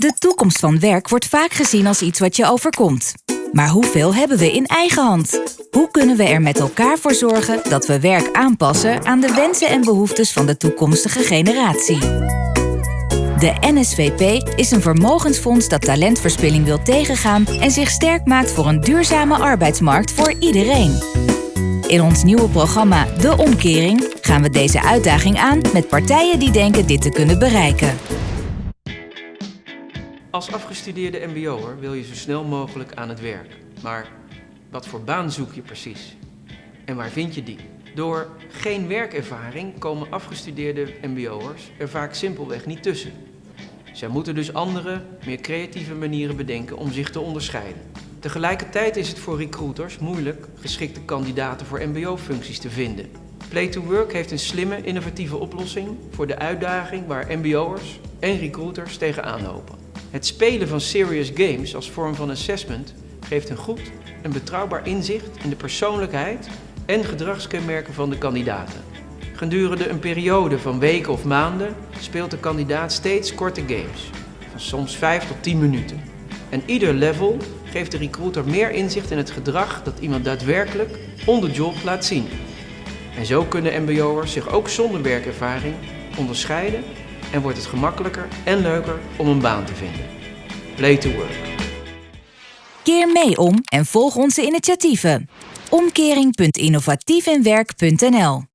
De toekomst van werk wordt vaak gezien als iets wat je overkomt. Maar hoeveel hebben we in eigen hand? Hoe kunnen we er met elkaar voor zorgen dat we werk aanpassen aan de wensen en behoeftes van de toekomstige generatie? De NSVP is een vermogensfonds dat talentverspilling wil tegengaan en zich sterk maakt voor een duurzame arbeidsmarkt voor iedereen. In ons nieuwe programma De Omkering gaan we deze uitdaging aan met partijen die denken dit te kunnen bereiken. Als afgestudeerde mbo'er wil je zo snel mogelijk aan het werk. Maar wat voor baan zoek je precies? En waar vind je die? Door geen werkervaring komen afgestudeerde mbo'ers er vaak simpelweg niet tussen. Zij moeten dus andere, meer creatieve manieren bedenken om zich te onderscheiden. Tegelijkertijd is het voor recruiters moeilijk geschikte kandidaten voor mbo-functies te vinden. Play to Work heeft een slimme, innovatieve oplossing voor de uitdaging waar mbo'ers en recruiters tegenaan lopen. Het spelen van serious games als vorm van assessment geeft een goed en betrouwbaar inzicht in de persoonlijkheid en gedragskenmerken van de kandidaten. Gedurende een periode van weken of maanden speelt de kandidaat steeds korte games, van soms 5 tot 10 minuten. En ieder level geeft de recruiter meer inzicht in het gedrag dat iemand daadwerkelijk on the job laat zien. En zo kunnen mbo'ers zich ook zonder werkervaring onderscheiden en wordt het gemakkelijker en leuker om een baan te vinden. Play to work. Keer mee om en volg onze initiatieven. Omkering.innovatiefinwerk.nl